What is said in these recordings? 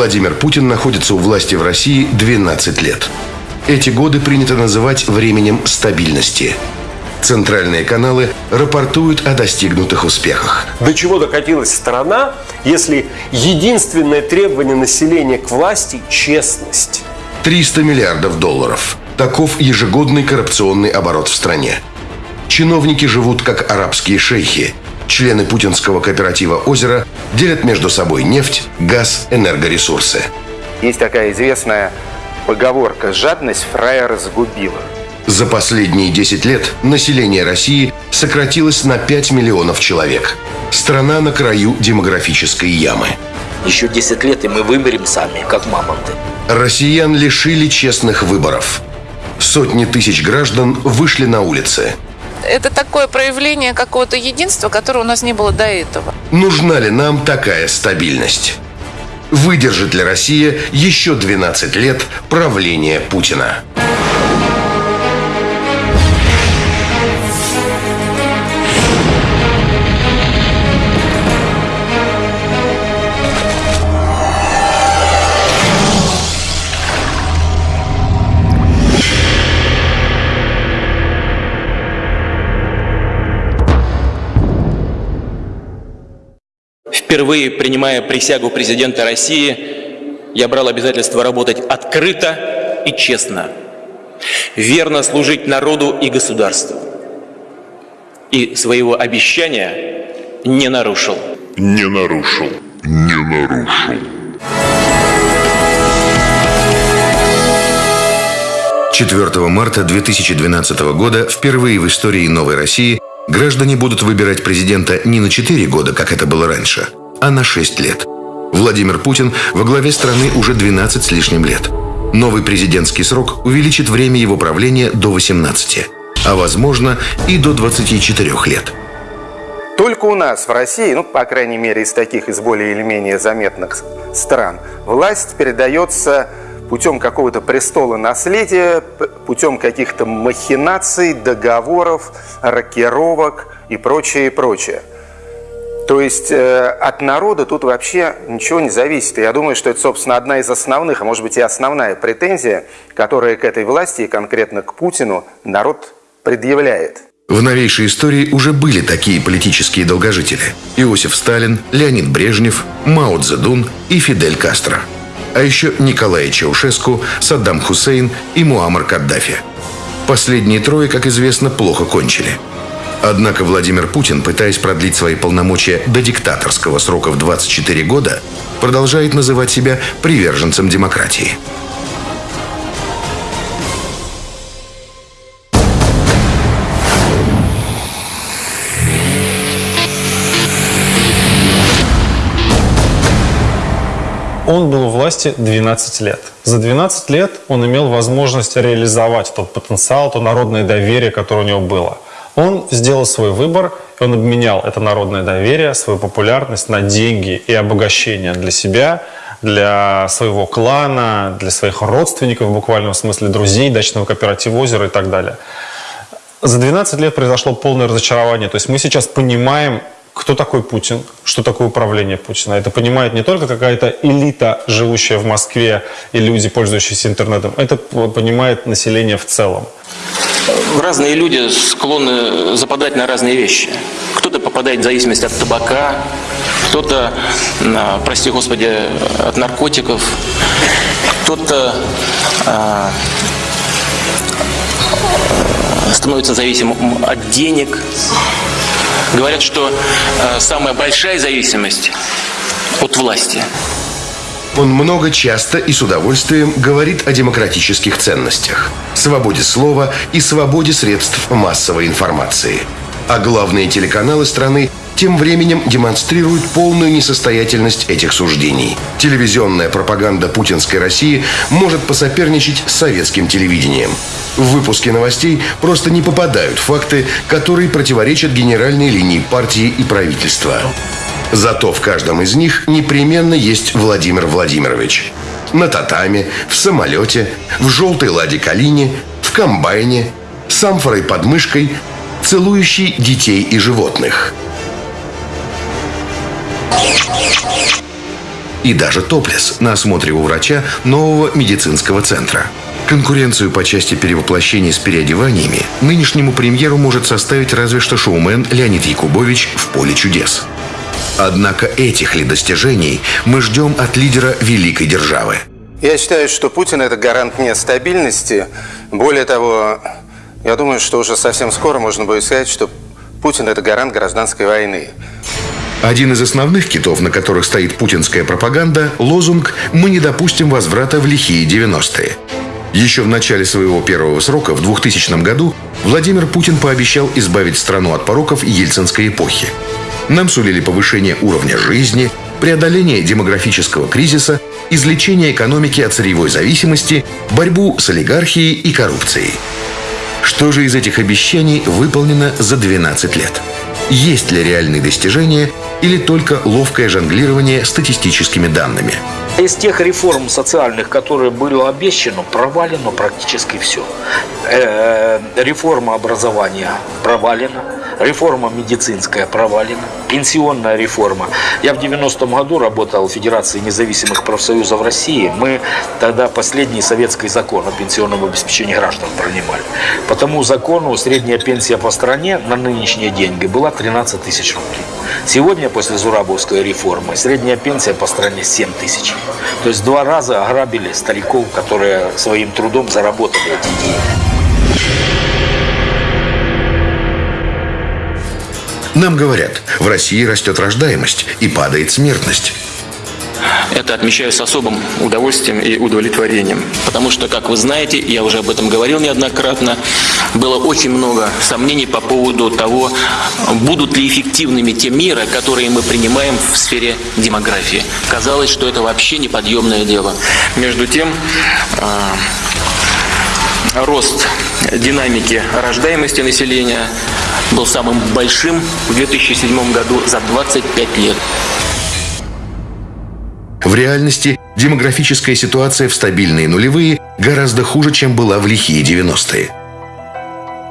Владимир Путин находится у власти в России 12 лет. Эти годы принято называть временем стабильности. Центральные каналы рапортуют о достигнутых успехах. До чего докатилась страна, если единственное требование населения к власти – честность? 300 миллиардов долларов. Таков ежегодный коррупционный оборот в стране. Чиновники живут как арабские шейхи. Члены путинского кооператива «Озеро» делят между собой нефть, газ, энергоресурсы. Есть такая известная поговорка «жадность фраера загубила». За последние 10 лет население России сократилось на 5 миллионов человек. Страна на краю демографической ямы. Еще 10 лет, и мы вымерем сами, как мамонты. Россиян лишили честных выборов. Сотни тысяч граждан вышли на улицы. Это такое проявление какого-то единства, которого у нас не было до этого. Нужна ли нам такая стабильность? Выдержит ли Россия еще 12 лет правления Путина? Впервые принимая присягу президента России, я брал обязательство работать открыто и честно, верно служить народу и государству. И своего обещания не нарушил. Не нарушил. Не нарушил. Четвертого марта 2012 года впервые в истории Новой России граждане будут выбирать президента не на 4 года, как это было раньше, а на 6 лет. Владимир Путин во главе страны уже 12 с лишним лет. Новый президентский срок увеличит время его правления до 18, а возможно и до 24 лет. Только у нас в России, ну, по крайней мере, из таких, из более или менее заметных стран, власть передается путем какого-то престола наследия, путем каких-то махинаций, договоров, рокировок и прочее, и прочее. То есть э, от народа тут вообще ничего не зависит. И я думаю, что это, собственно, одна из основных, а может быть и основная претензия, которая к этой власти и конкретно к Путину народ предъявляет. В новейшей истории уже были такие политические долгожители. Иосиф Сталин, Леонид Брежнев, Мао Цзэдун и Фидель Кастро. А еще Николай Чаушеску, Саддам Хусейн и Муаммар Каддафи. Последние трое, как известно, плохо кончили – Однако Владимир Путин, пытаясь продлить свои полномочия до диктаторского срока в 24 года, продолжает называть себя приверженцем демократии. Он был у власти 12 лет. За 12 лет он имел возможность реализовать тот потенциал, то народное доверие, которое у него было – он сделал свой выбор, он обменял это народное доверие, свою популярность на деньги и обогащение для себя, для своего клана, для своих родственников, в буквальном смысле друзей, дачного кооператива «Озеро» и так далее. За 12 лет произошло полное разочарование. То есть мы сейчас понимаем, кто такой Путин, что такое управление Путина. Это понимает не только какая-то элита, живущая в Москве, и люди, пользующиеся интернетом. Это понимает население в целом разные люди склонны западать на разные вещи. Кто-то попадает в зависимость от табака, кто-то, прости господи, от наркотиков, кто-то а, становится зависимым от денег. Говорят, что а, самая большая зависимость от власти – он много часто и с удовольствием говорит о демократических ценностях, свободе слова и свободе средств массовой информации. А главные телеканалы страны тем временем демонстрируют полную несостоятельность этих суждений. Телевизионная пропаганда путинской России может посоперничать с советским телевидением. В выпуске новостей просто не попадают факты, которые противоречат генеральной линии партии и правительства. Зато в каждом из них непременно есть Владимир Владимирович. На татаме, в самолете, в желтой ладе калине, в комбайне, с амфорой под мышкой, целующий детей и животных. и даже топлес на осмотре у врача нового медицинского центра. Конкуренцию по части перевоплощений с переодеваниями нынешнему премьеру может составить разве что шоумен Леонид Якубович в «Поле чудес». Однако этих ли достижений мы ждем от лидера великой державы? Я считаю, что Путин – это гарант нестабильности. Более того, я думаю, что уже совсем скоро можно будет сказать, что Путин – это гарант гражданской войны. Один из основных китов, на которых стоит путинская пропаганда – лозунг «Мы не допустим возврата в лихие 90-е». Еще в начале своего первого срока, в 2000 году, Владимир Путин пообещал избавить страну от пороков ельцинской эпохи. Нам сулили повышение уровня жизни, преодоление демографического кризиса, излечение экономики от сырьевой зависимости, борьбу с олигархией и коррупцией. Что же из этих обещаний выполнено за 12 лет? Есть ли реальные достижения или только ловкое жонглирование статистическими данными? Из тех реформ социальных, которые были обещаны, провалено практически все. Э, реформа образования провалена, реформа медицинская провалена, пенсионная реформа. Я в 90-м году работал в Федерации независимых профсоюзов России. Мы тогда последний советский закон о пенсионном обеспечении граждан принимали. По тому закону средняя пенсия по стране на нынешние деньги была 13 тысяч рублей. Сегодня, после Зурабовской реформы, средняя пенсия по стране 7 тысяч. То есть два раза ограбили стариков, которые своим трудом заработали эти деньги. Нам говорят, в России растет рождаемость и падает смертность. Это отмечаю с особым удовольствием и удовлетворением. Потому что, как вы знаете, я уже об этом говорил неоднократно, было очень много сомнений по поводу того, будут ли эффективными те меры, которые мы принимаем в сфере демографии. Казалось, что это вообще неподъемное дело. Между тем, а, рост динамики рождаемости населения был самым большим в 2007 году за 25 лет. В реальности демографическая ситуация в стабильные нулевые гораздо хуже, чем была в лихие 90-е.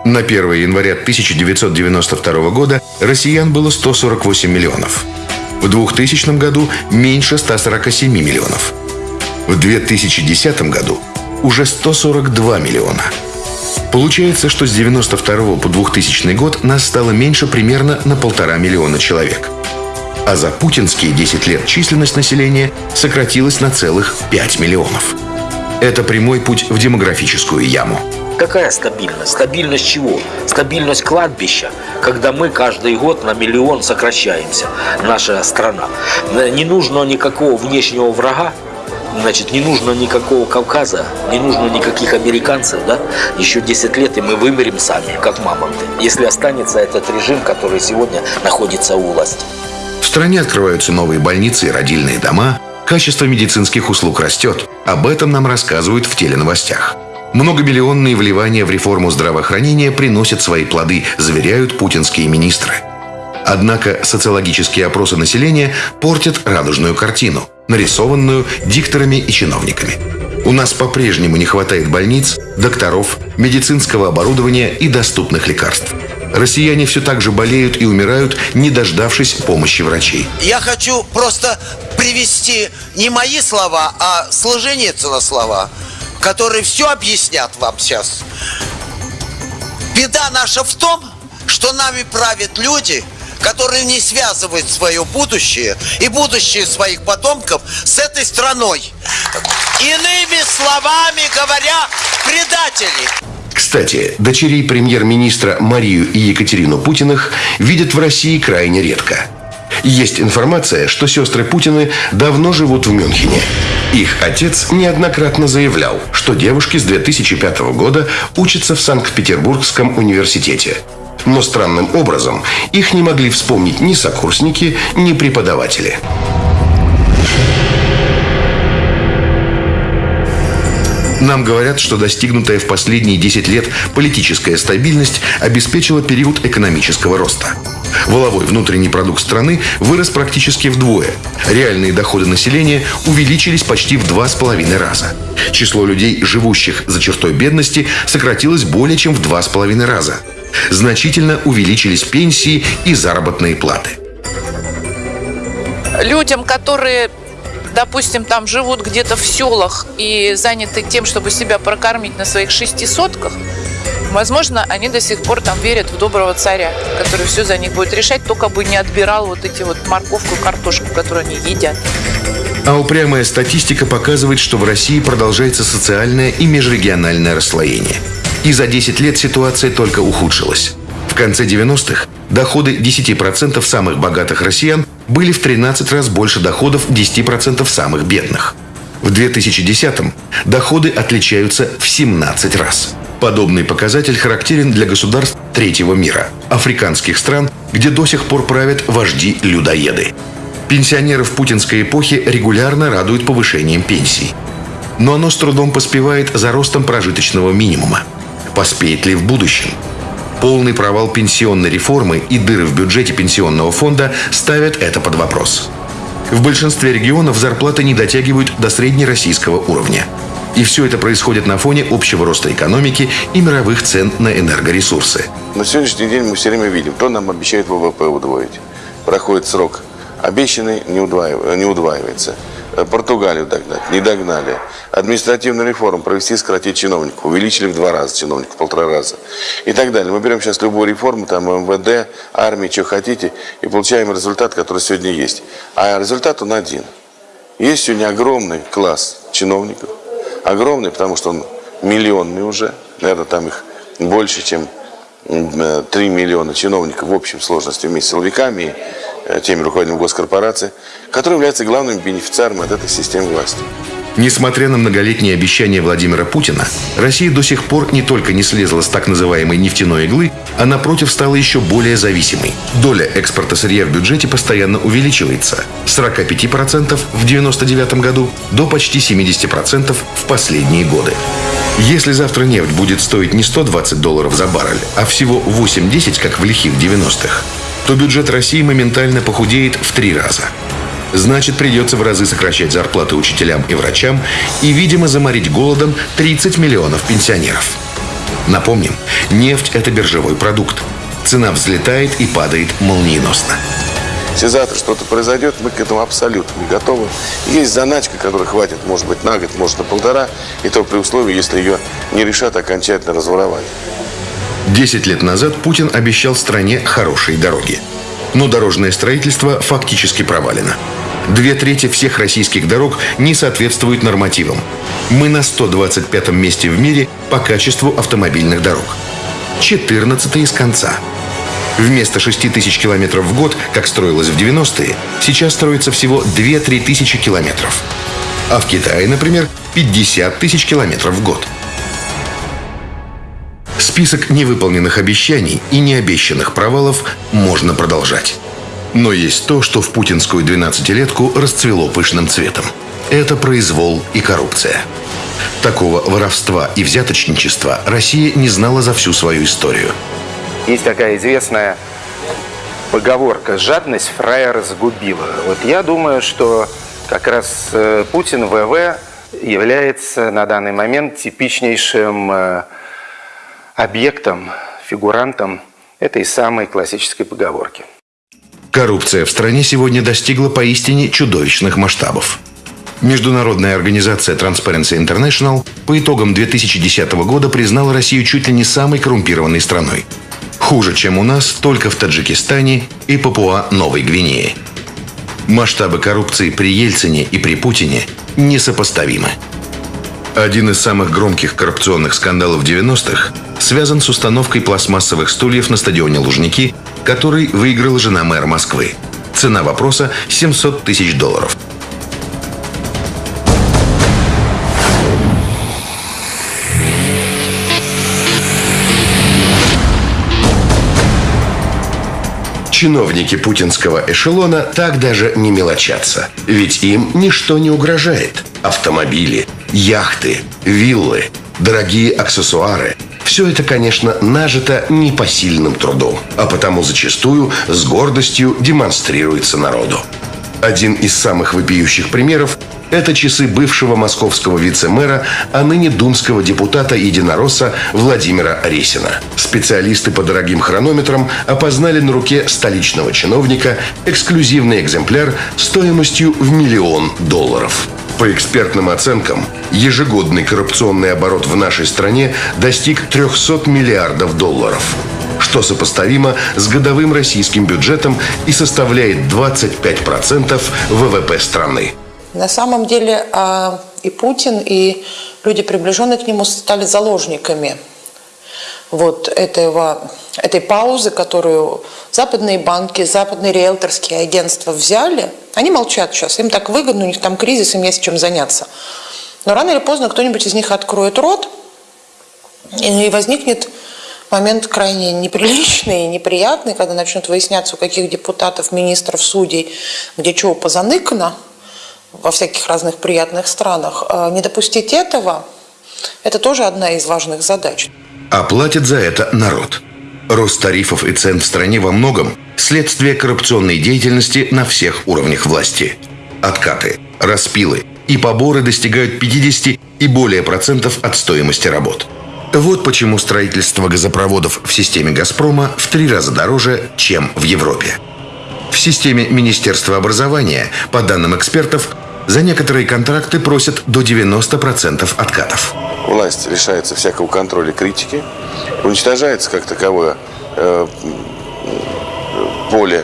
На 1 января 1992 года россиян было 148 миллионов. В 2000 году меньше 147 миллионов. В 2010 году уже 142 миллиона. Получается, что с 92 по 2000 год нас стало меньше примерно на полтора миллиона человек – а за путинские 10 лет численность населения сократилась на целых 5 миллионов. Это прямой путь в демографическую яму. Какая стабильность? Стабильность чего? Стабильность кладбища, когда мы каждый год на миллион сокращаемся, наша страна. Не нужно никакого внешнего врага, Значит, не нужно никакого Кавказа, не нужно никаких американцев, да? Еще 10 лет, и мы вымерем сами, как мамонты, если останется этот режим, который сегодня находится у власти. В стране открываются новые больницы и родильные дома, качество медицинских услуг растет. Об этом нам рассказывают в теленовостях. Многомиллионные вливания в реформу здравоохранения приносят свои плоды, заверяют путинские министры. Однако социологические опросы населения портят радужную картину, нарисованную дикторами и чиновниками. У нас по-прежнему не хватает больниц, докторов, медицинского оборудования и доступных лекарств. Россияне все так же болеют и умирают, не дождавшись помощи врачей. Я хочу просто привести не мои слова, а сложение слова, которые все объяснят вам сейчас. Беда наша в том, что нами правят люди, которые не связывают свое будущее и будущее своих потомков с этой страной. Иными словами говоря, предатели. Кстати, дочерей премьер-министра Марию и Екатерину Путиных видят в России крайне редко. Есть информация, что сестры Путины давно живут в Мюнхене. Их отец неоднократно заявлял, что девушки с 2005 года учатся в Санкт-Петербургском университете. Но странным образом их не могли вспомнить ни сокурсники, ни преподаватели. Нам говорят, что достигнутая в последние 10 лет политическая стабильность обеспечила период экономического роста. Воловой внутренний продукт страны вырос практически вдвое. Реальные доходы населения увеличились почти в два с половиной раза. Число людей, живущих за чертой бедности, сократилось более чем в два с половиной раза. Значительно увеличились пенсии и заработные платы. Людям, которые допустим, там живут где-то в селах и заняты тем, чтобы себя прокормить на своих шести сотках, возможно, они до сих пор там верят в доброго царя, который все за них будет решать, только бы не отбирал вот эти вот морковку и картошку, которую они едят. А упрямая статистика показывает, что в России продолжается социальное и межрегиональное расслоение. И за 10 лет ситуация только ухудшилась. В конце 90-х доходы 10% самых богатых россиян были в 13 раз больше доходов 10% самых бедных. В 2010-м доходы отличаются в 17 раз. Подобный показатель характерен для государств третьего мира, африканских стран, где до сих пор правят вожди-людоеды. Пенсионеров путинской эпохи регулярно радуют повышением пенсий. Но оно с трудом поспевает за ростом прожиточного минимума. Поспеет ли в будущем? Полный провал пенсионной реформы и дыры в бюджете пенсионного фонда ставят это под вопрос. В большинстве регионов зарплаты не дотягивают до среднероссийского уровня. И все это происходит на фоне общего роста экономики и мировых цен на энергоресурсы. На сегодняшний день мы все время видим, кто нам обещает ВВП удвоить. Проходит срок обещанный, не, удваив... не удваивается. Э, Португалию догнать, не догнали. Административную реформу провести, сократить чиновников. Увеличили в два раза чиновников, в полтора раза. И так далее. Мы берем сейчас любую реформу, там МВД, армии, что хотите, и получаем результат, который сегодня есть. А результат он один. Есть сегодня огромный класс чиновников. Огромный, потому что он миллионный уже. Наверное, там их больше, чем 3 миллиона чиновников в общем сложности вместе с силовиками э, теми руководителями госкорпораций, которые являются главными бенефициарами от этой системы власти. Несмотря на многолетние обещания Владимира Путина, Россия до сих пор не только не слезла с так называемой нефтяной иглы, а напротив стала еще более зависимой. Доля экспорта сырья в бюджете постоянно увеличивается с 45% в 1999 году до почти 70% в последние годы. Если завтра нефть будет стоить не 120 долларов за баррель, а всего 8-10, как в лихих 90-х, то бюджет России моментально похудеет в три раза. Значит, придется в разы сокращать зарплаты учителям и врачам и, видимо, заморить голодом 30 миллионов пенсионеров. Напомним, нефть – это биржевой продукт. Цена взлетает и падает молниеносно. Если завтра что-то произойдет, мы к этому абсолютно готовы. Есть заначка, которая хватит, может быть, на год, может, на полтора, и то при условии, если ее не решат окончательно разворовать. Десять лет назад Путин обещал стране хорошие дороги. Но дорожное строительство фактически провалено. Две трети всех российских дорог не соответствуют нормативам. Мы на 125 месте в мире по качеству автомобильных дорог. 14 из конца. Вместо 6 тысяч километров в год, как строилось в 90-е, сейчас строится всего 2-3 тысячи километров. А в Китае, например, 50 тысяч километров в год. Список невыполненных обещаний и необещанных провалов можно продолжать. Но есть то, что в путинскую 12-летку расцвело пышным цветом. Это произвол и коррупция. Такого воровства и взяточничества Россия не знала за всю свою историю. Есть такая известная поговорка «жадность фраера сгубила». Вот я думаю, что как раз э, Путин ВВ является на данный момент типичнейшим э, объектом, фигурантом этой самой классической поговорки. Коррупция в стране сегодня достигла поистине чудовищных масштабов. Международная организация Transparency International по итогам 2010 года признала Россию чуть ли не самой коррумпированной страной. Хуже, чем у нас, только в Таджикистане и Папуа-Новой Гвинее. Масштабы коррупции при Ельцине и при Путине несопоставимы. Один из самых громких коррупционных скандалов 90-х связан с установкой пластмассовых стульев на стадионе Лужники, который выиграла жена мэра Москвы. Цена вопроса – 700 тысяч долларов. Чиновники путинского эшелона так даже не мелочатся. Ведь им ничто не угрожает. Автомобили, яхты, виллы, дорогие аксессуары – все это, конечно, нажито непосильным трудом, а потому зачастую с гордостью демонстрируется народу. Один из самых вопиющих примеров Это часы бывшего московского вице-мэра, а ныне думского депутата единоросса Владимира Ресина. Специалисты по дорогим хронометрам опознали на руке столичного чиновника эксклюзивный экземпляр стоимостью в миллион долларов. По экспертным оценкам, ежегодный коррупционный оборот в нашей стране достиг 300 миллиардов долларов что сопоставимо с годовым российским бюджетом и составляет 25% ВВП страны. На самом деле а, и Путин, и люди, приближенные к нему, стали заложниками вот этого, этой паузы, которую западные банки, западные риэлторские агентства взяли. Они молчат сейчас, им так выгодно, у них там кризис, им есть чем заняться. Но рано или поздно кто-нибудь из них откроет рот, и возникнет момент крайне неприличный и неприятный, когда начнут выясняться, у каких депутатов, министров, судей, где чего позаныкано во всяких разных приятных странах. А не допустить этого – это тоже одна из важных задач. А платит за это народ. Рост тарифов и цен в стране во многом – следствие коррупционной деятельности на всех уровнях власти. Откаты, распилы и поборы достигают 50 и более процентов от стоимости работ – вот почему строительство газопроводов в системе «Газпрома» в три раза дороже, чем в Европе. В системе Министерства образования, по данным экспертов, за некоторые контракты просят до 90% откатов. Власть лишается всякого контроля критики, уничтожается как таковое э, поле,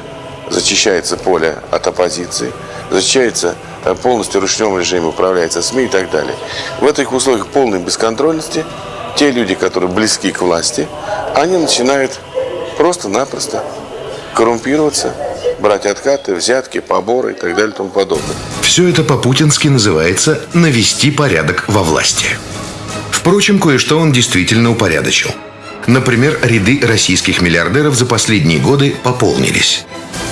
зачищается поле от оппозиции, зачищается э, полностью ручном режиме управляется СМИ и так далее. В этих условиях полной бесконтрольности те люди, которые близки к власти, они начинают просто-напросто коррумпироваться, брать откаты, взятки, поборы и так далее и тому подобное. Все это по-путински называется «навести порядок во власти». Впрочем, кое-что он действительно упорядочил. Например, ряды российских миллиардеров за последние годы пополнились.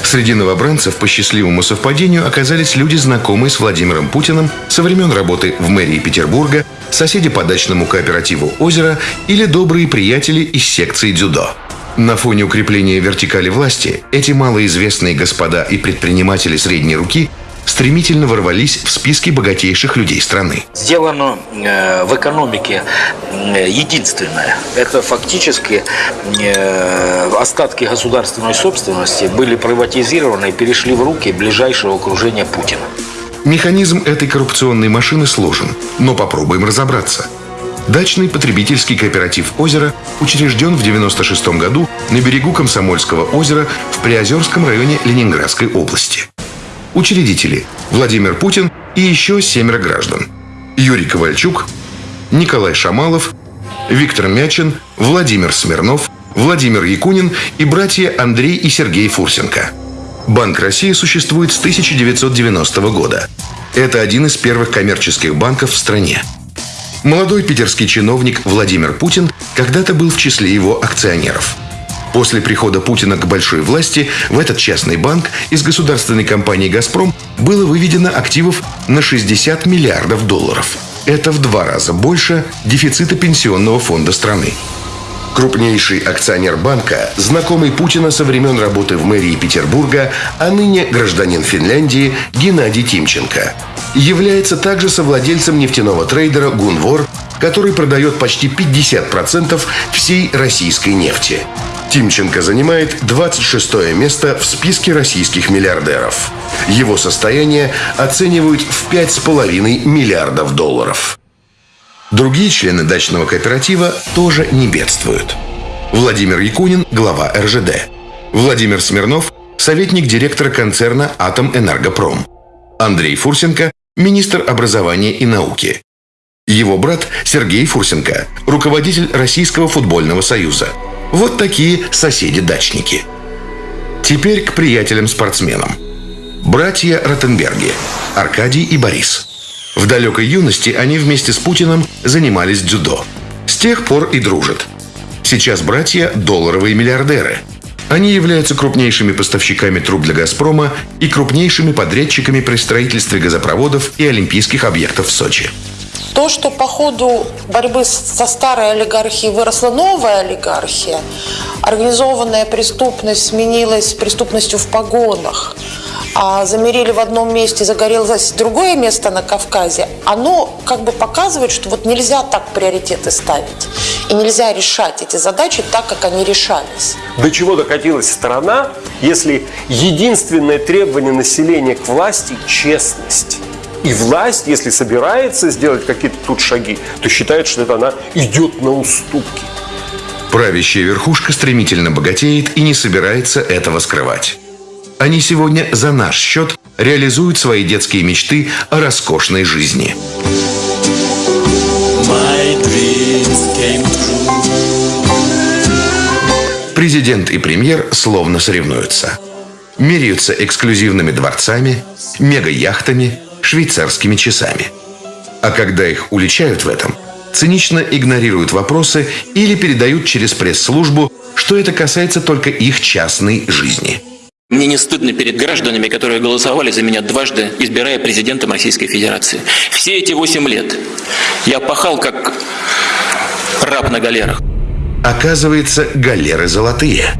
Среди новобранцев по счастливому совпадению оказались люди, знакомые с Владимиром Путиным со времен работы в мэрии Петербурга, соседи по дачному кооперативу «Озеро» или добрые приятели из секции дзюдо. На фоне укрепления вертикали власти эти малоизвестные господа и предприниматели средней руки стремительно ворвались в списки богатейших людей страны. Сделано э, в экономике э, единственное. Это фактически э, остатки государственной собственности были приватизированы и перешли в руки ближайшего окружения Путина. Механизм этой коррупционной машины сложен, но попробуем разобраться. Дачный потребительский кооператив «Озеро» учрежден в 1996 году на берегу Комсомольского озера в Приозерском районе Ленинградской области. Учредители – Владимир Путин и еще семеро граждан. Юрий Ковальчук, Николай Шамалов, Виктор Мячин, Владимир Смирнов, Владимир Якунин и братья Андрей и Сергей Фурсенко. Банк России существует с 1990 года. Это один из первых коммерческих банков в стране. Молодой питерский чиновник Владимир Путин когда-то был в числе его акционеров – После прихода Путина к большой власти в этот частный банк из государственной компании «Газпром» было выведено активов на 60 миллиардов долларов. Это в два раза больше дефицита пенсионного фонда страны. Крупнейший акционер банка, знакомый Путина со времен работы в мэрии Петербурга, а ныне гражданин Финляндии Геннадий Тимченко. Является также совладельцем нефтяного трейдера «Гунвор», который продает почти 50% всей российской нефти. Тимченко занимает 26 место в списке российских миллиардеров. Его состояние оценивают в 5,5 миллиардов долларов. Другие члены дачного кооператива тоже не бедствуют. Владимир Якунин – глава РЖД. Владимир Смирнов – советник директора концерна «Атомэнергопром». Андрей Фурсенко – министр образования и науки. Его брат Сергей Фурсенко – руководитель Российского футбольного союза – вот такие соседи-дачники. Теперь к приятелям-спортсменам. Братья Ротенберги, Аркадий и Борис. В далекой юности они вместе с Путиным занимались дзюдо. С тех пор и дружат. Сейчас братья – долларовые миллиардеры. Они являются крупнейшими поставщиками труб для «Газпрома» и крупнейшими подрядчиками при строительстве газопроводов и олимпийских объектов в Сочи. То, что по ходу борьбы со старой олигархией выросла новая олигархия, организованная преступность сменилась преступностью в погонах, а замерили в одном месте, загорелось другое место на Кавказе, оно как бы показывает, что вот нельзя так приоритеты ставить. И нельзя решать эти задачи так, как они решались. До чего докатилась страна, если единственное требование населения к власти – честность. И власть, если собирается сделать какие-то тут шаги, то считает, что это она идет на уступки. Правящая верхушка стремительно богатеет и не собирается этого скрывать. Они сегодня за наш счет реализуют свои детские мечты о роскошной жизни. Президент и премьер словно соревнуются. Меряются эксклюзивными дворцами, мега-яхтами, швейцарскими часами. А когда их уличают в этом, цинично игнорируют вопросы или передают через пресс-службу, что это касается только их частной жизни – мне не стыдно перед гражданами, которые голосовали за меня дважды, избирая президентом Российской Федерации. Все эти восемь лет я пахал как раб на галерах. Оказывается, галеры золотые.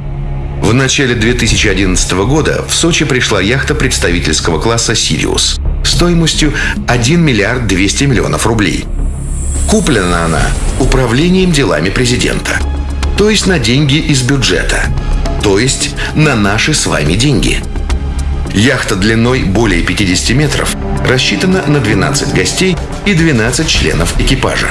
В начале 2011 года в Сочи пришла яхта представительского класса «Сириус» стоимостью 1 миллиард 200 миллионов рублей. Куплена она управлением делами президента, то есть на деньги из бюджета – то есть на наши с вами деньги. Яхта длиной более 50 метров рассчитана на 12 гостей и 12 членов экипажа.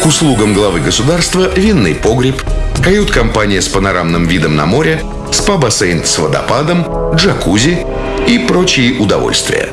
К услугам главы государства винный погреб, кают-компания с панорамным видом на море, спа-бассейн с водопадом, джакузи и прочие удовольствия.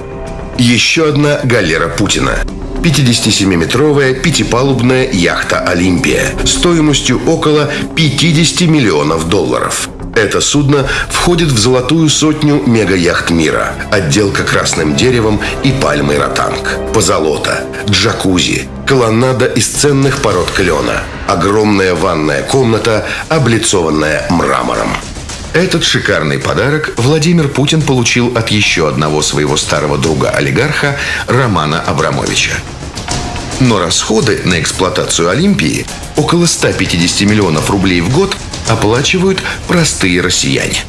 Еще одна галера Путина – 57-метровая пятипалубная яхта «Олимпия» стоимостью около 50 миллионов долларов. Это судно входит в золотую сотню мега-яхт мира. Отделка красным деревом и пальмой ротанг. Позолота, джакузи, колоннада из ценных пород клена. Огромная ванная комната, облицованная мрамором. Этот шикарный подарок Владимир Путин получил от еще одного своего старого друга-олигарха Романа Абрамовича. Но расходы на эксплуатацию Олимпии около 150 миллионов рублей в год оплачивают простые россияне.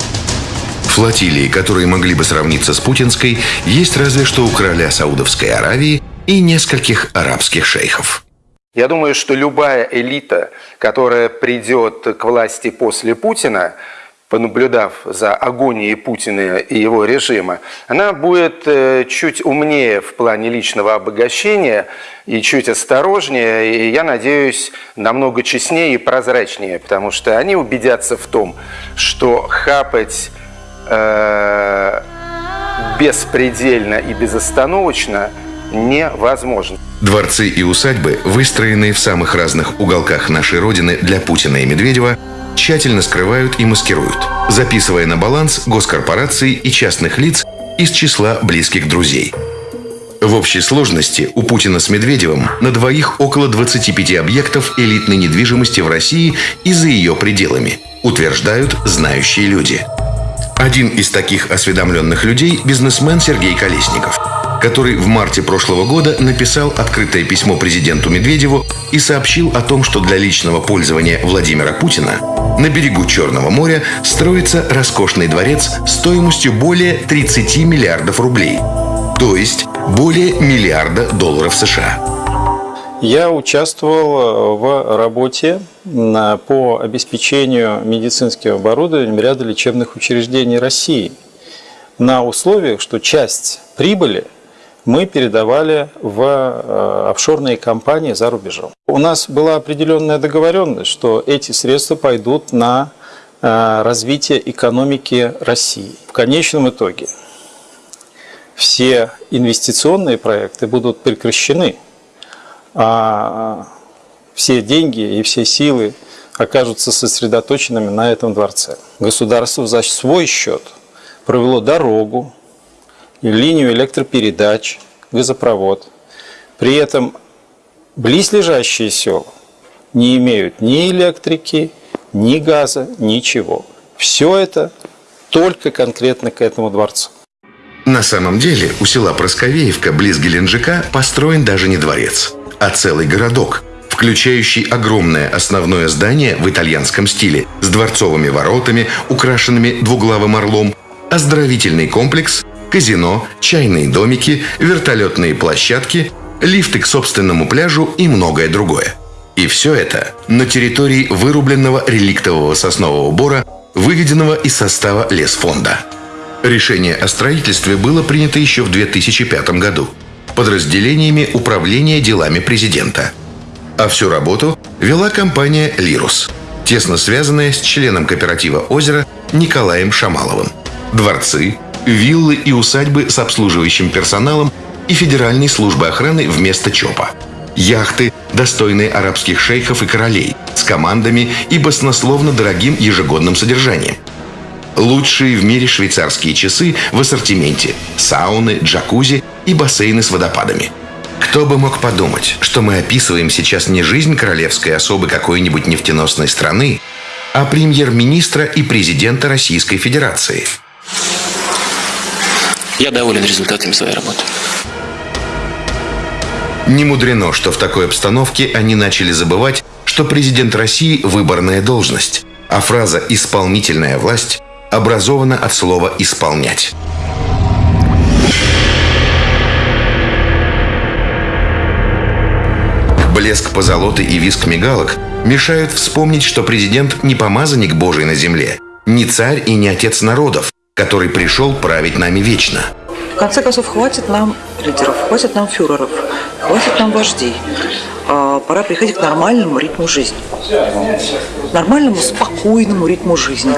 Флотилии, которые могли бы сравниться с путинской, есть разве что у короля Саудовской Аравии и нескольких арабских шейхов. Я думаю, что любая элита, которая придет к власти после Путина, понаблюдав за агонией Путина и его режима, она будет э, чуть умнее в плане личного обогащения и чуть осторожнее, и, я надеюсь, намного честнее и прозрачнее, потому что они убедятся в том, что хапать э, беспредельно и безостановочно невозможно. Дворцы и усадьбы, выстроенные в самых разных уголках нашей Родины для Путина и Медведева – тщательно скрывают и маскируют, записывая на баланс госкорпораций и частных лиц из числа близких друзей. В общей сложности у Путина с Медведевым на двоих около 25 объектов элитной недвижимости в России и за ее пределами, утверждают знающие люди. Один из таких осведомленных людей – бизнесмен Сергей Колесников – который в марте прошлого года написал открытое письмо президенту Медведеву и сообщил о том, что для личного пользования Владимира Путина на берегу Черного моря строится роскошный дворец стоимостью более 30 миллиардов рублей, то есть более миллиарда долларов США. Я участвовал в работе по обеспечению медицинским оборудованием ряда лечебных учреждений России на условиях, что часть прибыли – мы передавали в э, офшорные компании за рубежом. У нас была определенная договоренность, что эти средства пойдут на э, развитие экономики России. В конечном итоге все инвестиционные проекты будут прекращены, а все деньги и все силы окажутся сосредоточенными на этом дворце. Государство за свой счет провело дорогу, линию электропередач, газопровод. При этом близлежащие села не имеют ни электрики, ни газа, ничего. Все это только конкретно к этому дворцу. На самом деле у села Просковеевка близ Геленджика построен даже не дворец, а целый городок, включающий огромное основное здание в итальянском стиле с дворцовыми воротами, украшенными двуглавым орлом, оздоровительный комплекс казино, чайные домики, вертолетные площадки, лифты к собственному пляжу и многое другое. И все это на территории вырубленного реликтового соснового бора, выведенного из состава лесфонда. Решение о строительстве было принято еще в 2005 году подразделениями управления делами президента. А всю работу вела компания «Лирус», тесно связанная с членом кооператива «Озеро» Николаем Шамаловым. Дворцы, виллы и усадьбы с обслуживающим персоналом и Федеральной службы охраны вместо ЧОПа. Яхты, достойные арабских шейхов и королей, с командами и баснословно дорогим ежегодным содержанием. Лучшие в мире швейцарские часы в ассортименте, сауны, джакузи и бассейны с водопадами. Кто бы мог подумать, что мы описываем сейчас не жизнь королевской особы какой-нибудь нефтеносной страны, а премьер-министра и президента Российской Федерации. Я доволен результатами своей работы. Не мудрено, что в такой обстановке они начали забывать, что президент России – выборная должность, а фраза «исполнительная власть» образована от слова «исполнять». Блеск позолоты и виск мигалок мешают вспомнить, что президент не помазанник Божий на земле, не царь и не отец народов, который пришел править нами вечно. В конце концов, хватит нам лидеров, хватит нам фюреров, хватит нам вождей. А, пора приходить к нормальному ритму жизни. Нормальному, спокойному ритму жизни.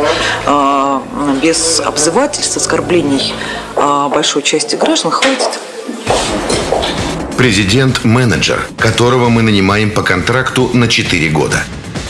А, без обзывательств, оскорблений а, большой части граждан хватит. Президент – менеджер, которого мы нанимаем по контракту на 4 года.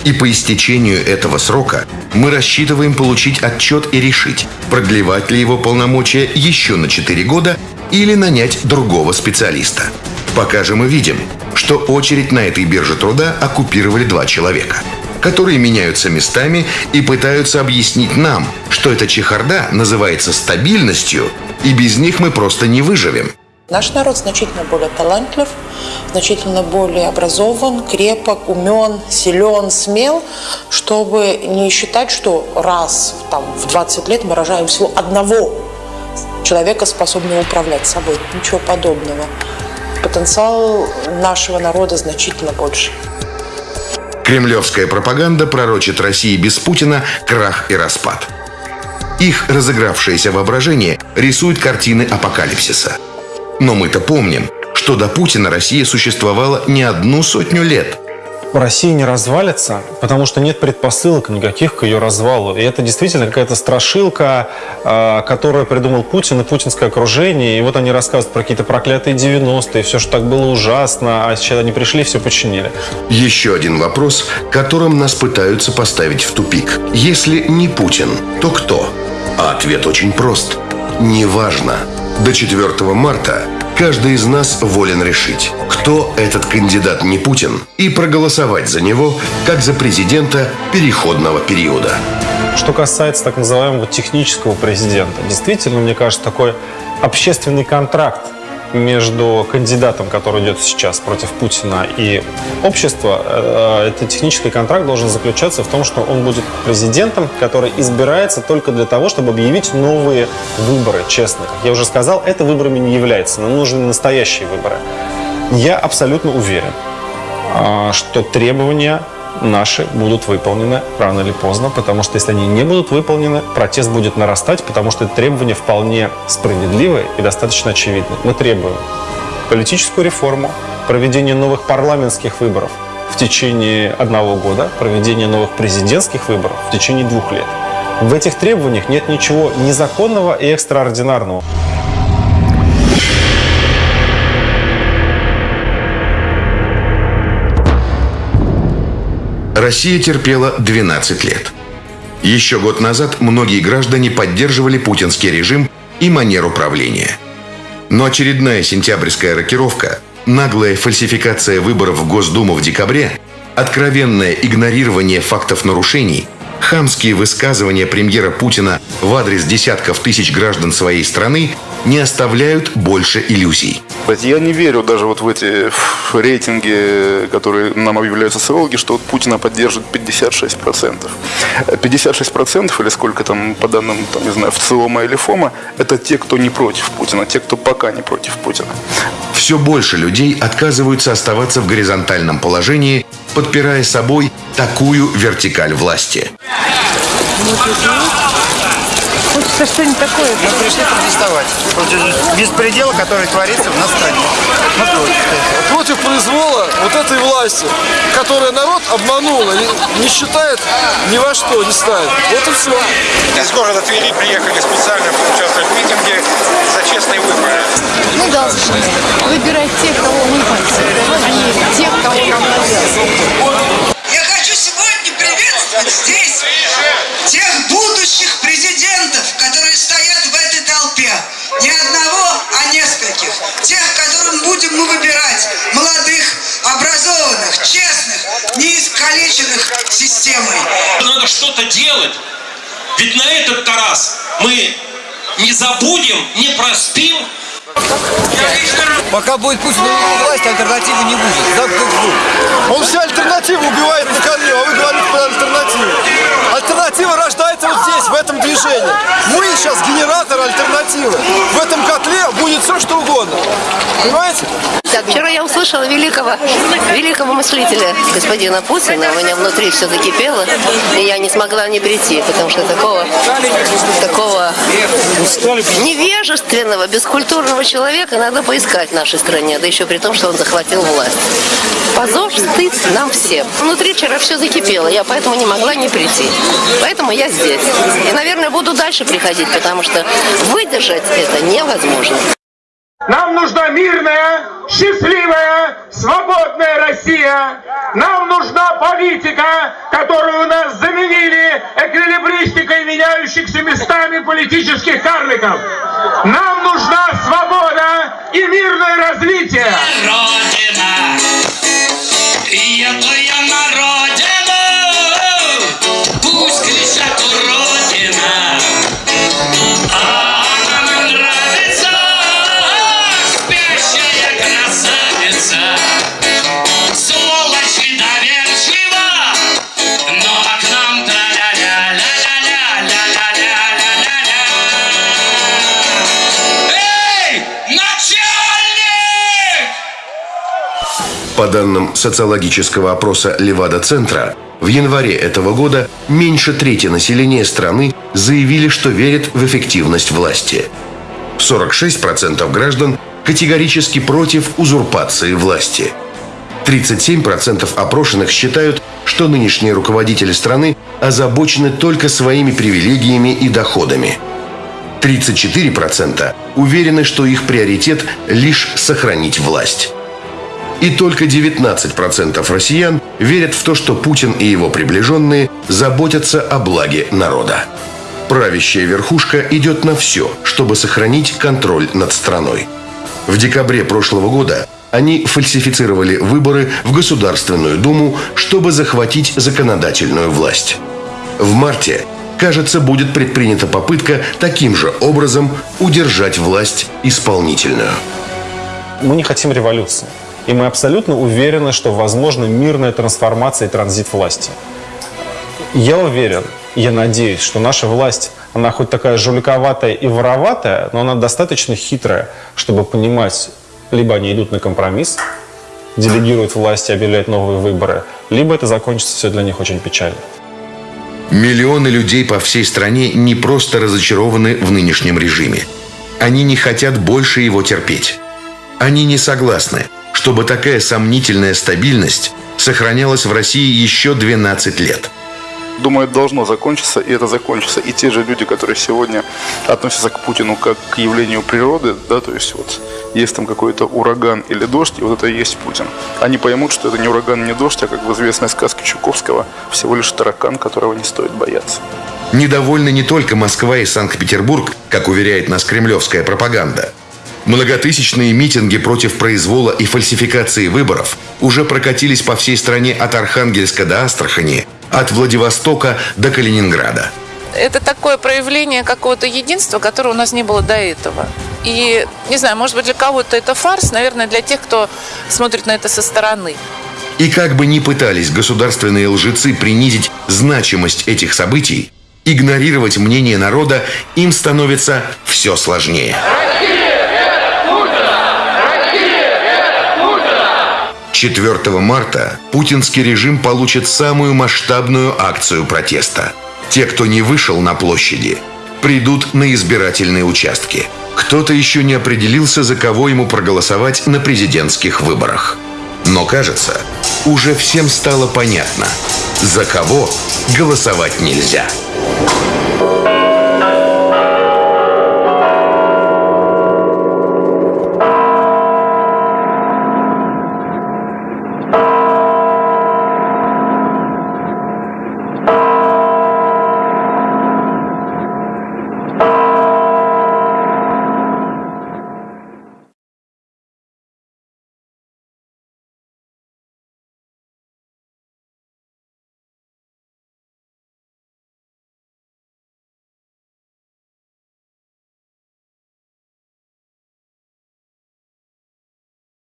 И по истечению этого срока мы рассчитываем получить отчет и решить, продлевать ли его полномочия еще на 4 года или нанять другого специалиста. Пока же мы видим, что очередь на этой бирже труда оккупировали два человека, которые меняются местами и пытаются объяснить нам, что эта чехарда называется стабильностью, и без них мы просто не выживем. Наш народ значительно более талантлив, значительно более образован, крепок, умен, силен, смел, чтобы не считать, что раз там, в 20 лет мы рожаем всего одного человека, способного управлять собой. Ничего подобного. Потенциал нашего народа значительно больше. Кремлевская пропаганда пророчит России без Путина крах и распад. Их разыгравшееся воображение рисует картины апокалипсиса – но мы-то помним, что до Путина Россия существовала не одну сотню лет. Россия не развалится, потому что нет предпосылок никаких к ее развалу. И это действительно какая-то страшилка, а, которую придумал Путин и путинское окружение. И вот они рассказывают про какие-то проклятые 90-е, все, что так было ужасно, а сейчас они пришли и все починили. Еще один вопрос, которым нас пытаются поставить в тупик. Если не Путин, то кто? А ответ очень прост. Неважно. До 4 марта каждый из нас волен решить, кто этот кандидат не Путин, и проголосовать за него, как за президента переходного периода. Что касается так называемого технического президента, действительно, мне кажется, такой общественный контракт между кандидатом, который идет сейчас против Путина, и общества, э, этот технический контракт должен заключаться в том, что он будет президентом, который избирается только для того, чтобы объявить новые выборы, честно. Как я уже сказал, это выборами не является, нам нужны настоящие выборы. Я абсолютно уверен, а, что требования наши будут выполнены рано или поздно, потому что если они не будут выполнены, протест будет нарастать, потому что это требования вполне справедливые и достаточно очевидны. Мы требуем политическую реформу, проведение новых парламентских выборов в течение одного года, проведение новых президентских выборов в течение двух лет. В этих требованиях нет ничего незаконного и экстраординарного. Россия терпела 12 лет. Еще год назад многие граждане поддерживали путинский режим и манеру правления. Но очередная сентябрьская рокировка, наглая фальсификация выборов в Госдуму в декабре, откровенное игнорирование фактов нарушений Хамские высказывания премьера Путина в адрес десятков тысяч граждан своей страны не оставляют больше иллюзий. Я не верю даже вот в эти рейтинги, которые нам объявляют социологи, что вот Путина поддержит 56%. 56% или сколько там по данным, там, не знаю, ВЦИОМа или ФОМа, это те, кто не против Путина, те, кто пока не против Путина. Все больше людей отказываются оставаться в горизонтальном положении, подпирая собой такую вертикаль власти. Хочется что-нибудь такое. Мы пришли протестовать против беспредела, который творится в нас стране. Против произвола вот этой власти, которая народ обманула и не считает ни во что, не ставит. Вот и все. Из города Твери приехали специально поучаствовать в митинге за честные выборы. Мы должны выбирать тех, кого мы хотим, а не тех, кого нам навязывают. Я хочу сегодня приветствовать здесь тех будущих Которым будем мы выбирать. Молодых, образованных, честных, не искалеченных системой. Надо что-то делать. Ведь на этот раз мы не забудем, не проспим. Пока будет Путин у власти, альтернативы не будет. Да, Он все альтернативы убивает на корню, а вы говорите. Альтернатива рождается вот здесь, в этом движении. Мы сейчас генератор альтернативы. В этом котле будет все, что угодно. Понимаете? Так, вчера я услышала великого, великого мыслителя господина Путина. У меня внутри все закипело, и я не смогла не прийти, потому что такого, такого невежественного, бескультурного человека надо поискать в нашей стране, да еще при том, что он захватил власть. Стыд нам всем. Внутри вчера все закипело, я поэтому не могла не прийти. Поэтому я здесь. И, наверное, буду дальше приходить, потому что выдержать это невозможно. Нам нужна мирная, счастливая, свободная Россия. Нам нужна политика, которую у нас заменили эквилибристикой меняющихся местами политических карликов. Нам нужна свобода и мирное развитие. Родина, ಪ್ರಿಯ ಪ್ರಿಯ ರೋಜಾ По данным социологического опроса Левада-центра, в январе этого года меньше трети населения страны заявили, что верят в эффективность власти. 46% граждан категорически против узурпации власти. 37% опрошенных считают, что нынешние руководители страны озабочены только своими привилегиями и доходами. 34% уверены, что их приоритет лишь сохранить власть. И только 19% россиян верят в то, что Путин и его приближенные заботятся о благе народа. Правящая верхушка идет на все, чтобы сохранить контроль над страной. В декабре прошлого года они фальсифицировали выборы в Государственную Думу, чтобы захватить законодательную власть. В марте, кажется, будет предпринята попытка таким же образом удержать власть исполнительную. Мы не хотим революции. И мы абсолютно уверены, что возможна мирная трансформация и транзит власти. Я уверен, я надеюсь, что наша власть, она хоть такая жуликоватая и вороватая, но она достаточно хитрая, чтобы понимать, либо они идут на компромисс, делегируют власть и объявляют новые выборы, либо это закончится все для них очень печально. Миллионы людей по всей стране не просто разочарованы в нынешнем режиме. Они не хотят больше его терпеть. Они не согласны, чтобы такая сомнительная стабильность сохранялась в России еще 12 лет. Думаю, это должно закончиться, и это закончится. И те же люди, которые сегодня относятся к Путину как к явлению природы, да, то есть вот есть там какой-то ураган или дождь, и вот это и есть Путин. Они поймут, что это не ураган, не дождь, а как в известной сказке Чуковского, всего лишь таракан, которого не стоит бояться. Недовольны не только Москва и Санкт-Петербург, как уверяет нас кремлевская пропаганда. Многотысячные митинги против произвола и фальсификации выборов уже прокатились по всей стране от Архангельска до Астрахани, от Владивостока до Калининграда. Это такое проявление какого-то единства, которого у нас не было до этого. И, не знаю, может быть, для кого-то это фарс, наверное, для тех, кто смотрит на это со стороны. И как бы ни пытались государственные лжецы принизить значимость этих событий, игнорировать мнение народа им становится все сложнее. 4 марта путинский режим получит самую масштабную акцию протеста. Те, кто не вышел на площади, придут на избирательные участки. Кто-то еще не определился, за кого ему проголосовать на президентских выборах. Но кажется, уже всем стало понятно, за кого голосовать нельзя.